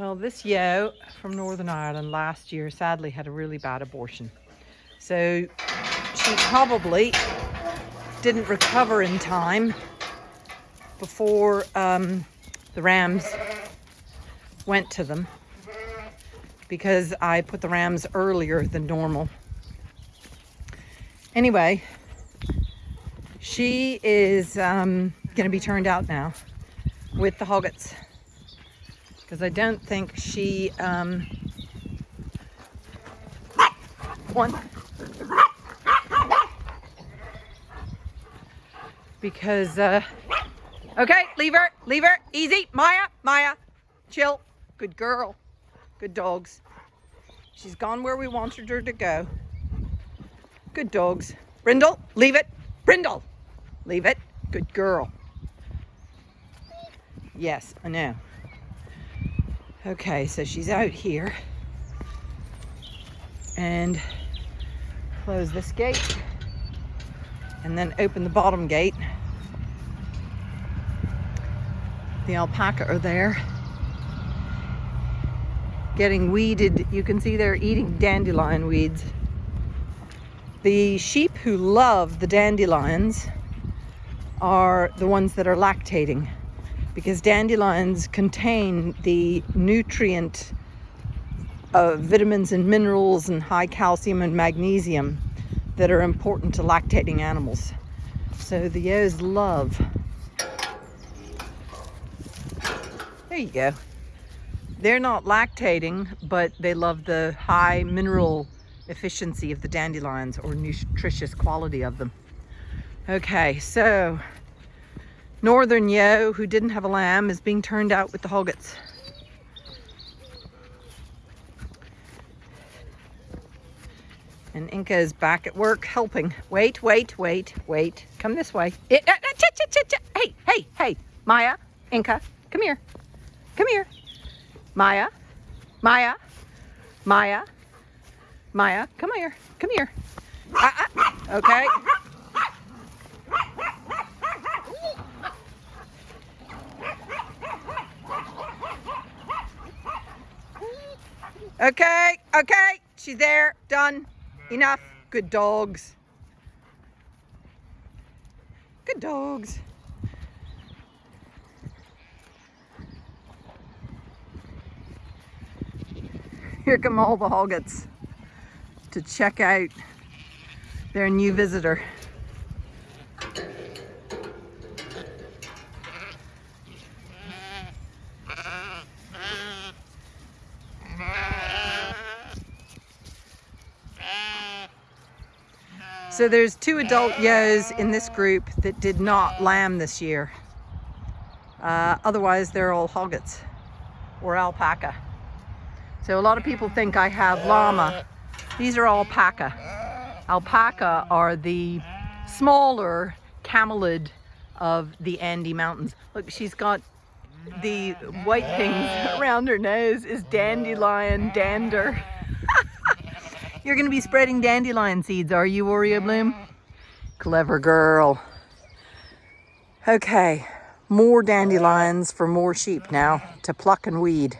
Well, this yo from Northern Ireland last year sadly had a really bad abortion. So she probably didn't recover in time before um, the rams went to them because I put the rams earlier than normal. Anyway, she is um, going to be turned out now with the hoggets because I don't think she um, one. because uh, okay leave her leave her easy Maya Maya chill good girl good dogs. She's gone where we wanted her to go. Good dogs. Brindle leave it Brindle leave it good girl. Yes I know Okay, so she's out here. And close this gate. And then open the bottom gate. The alpaca are there. Getting weeded. You can see they're eating dandelion weeds. The sheep who love the dandelions are the ones that are lactating because dandelions contain the nutrient uh, vitamins and minerals and high calcium and magnesium that are important to lactating animals. So the ewes love. There you go. They're not lactating, but they love the high mineral efficiency of the dandelions or nutritious quality of them. Okay, so northern Yo, who didn't have a lamb is being turned out with the hoggets. And Inca is back at work helping. Wait, wait, wait, wait. Come this way. It, uh, uh, hey, hey, hey. Maya, Inca, come here. Come here. Maya, Maya, Maya, Maya, come here. Come here. Uh, okay. Okay, okay, she's there, done, enough. Good dogs. Good dogs. Here come all the hoggets to check out their new visitor. So there's two adult yos in this group that did not lamb this year. Uh, otherwise, they're all hoggets or alpaca. So a lot of people think I have llama. These are alpaca. Alpaca are the smaller camelid of the Andes Mountains. Look, she's got the white things around her nose is dandelion dander. You're going to be spreading dandelion seeds, are you, Oreo Bloom? Clever girl. Okay, more dandelions for more sheep now to pluck and weed.